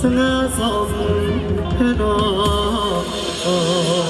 sana é sazım fena oh.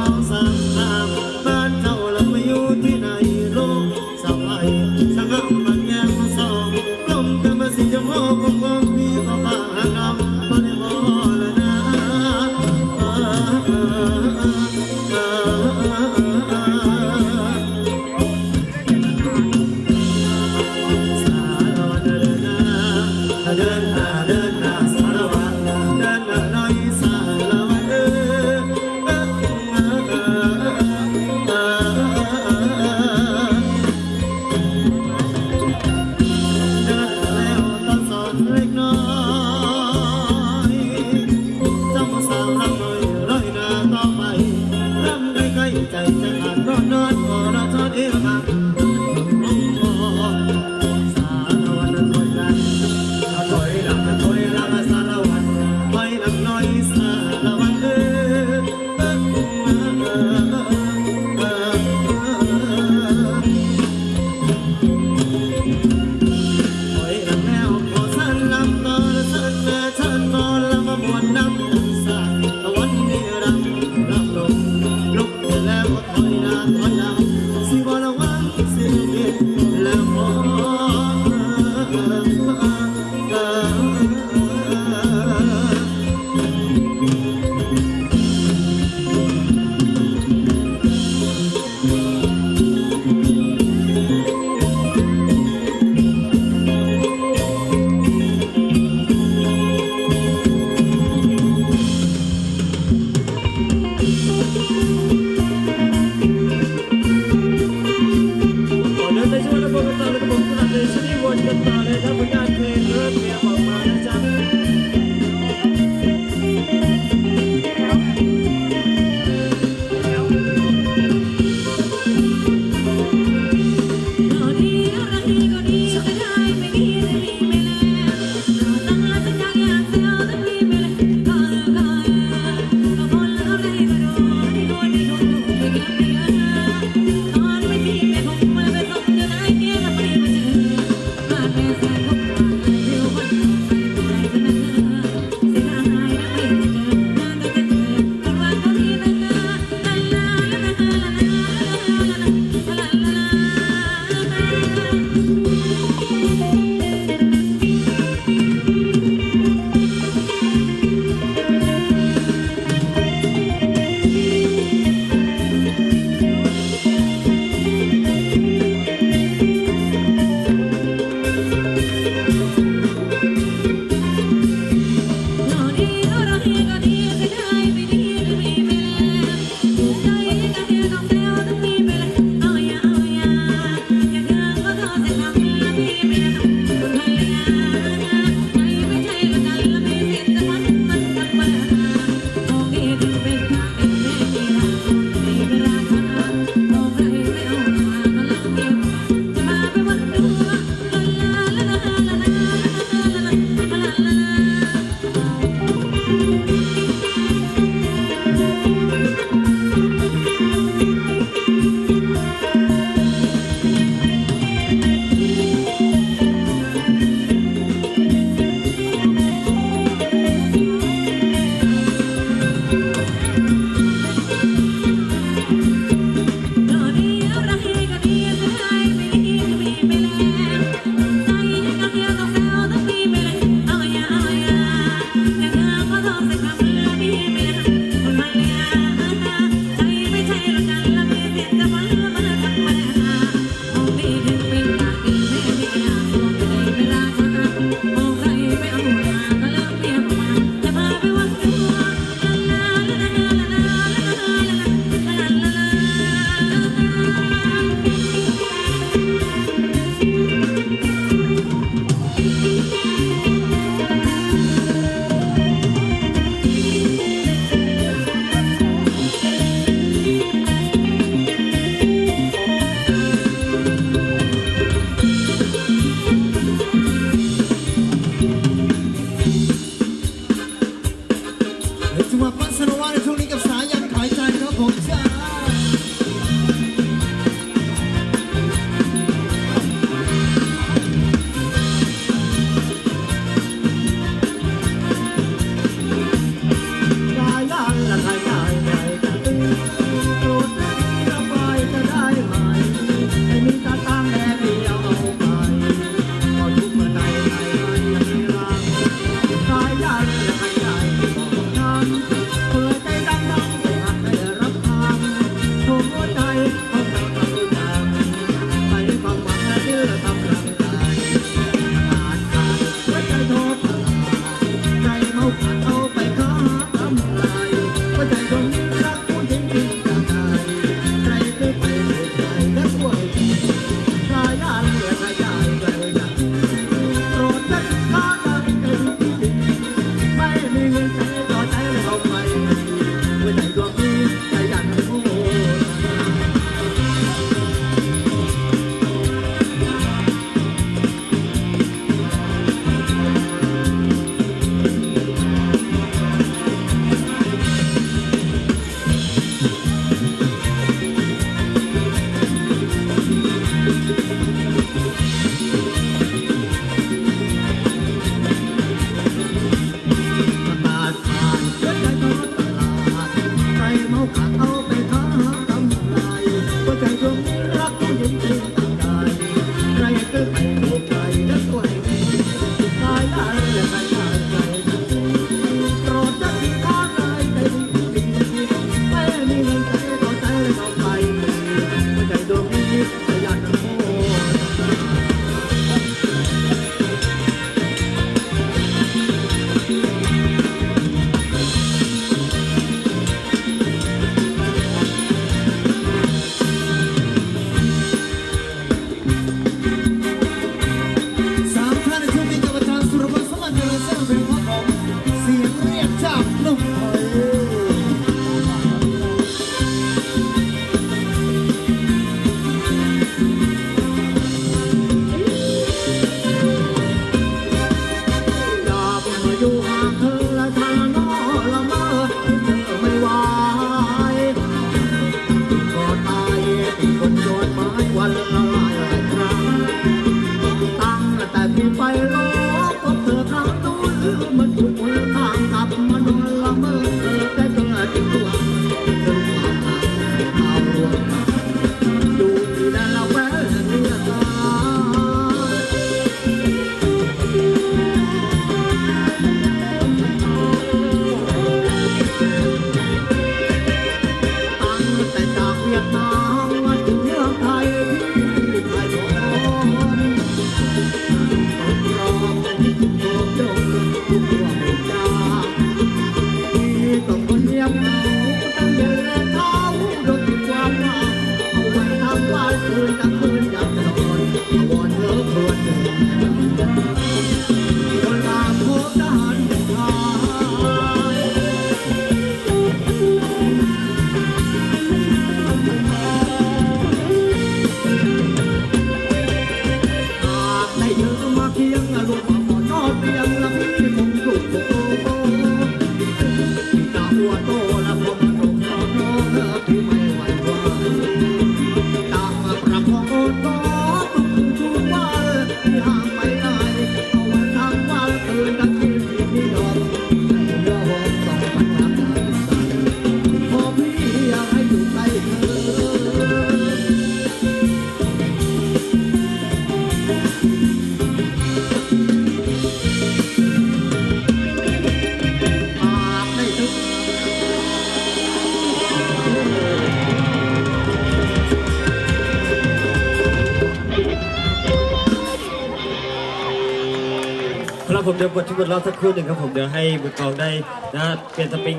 มเดี๋ยวกดที่กนรอบสักครู่หนึ่งครับผมเดี๋ยวให้บุตรกองได้นะเปลี่ยนสปริง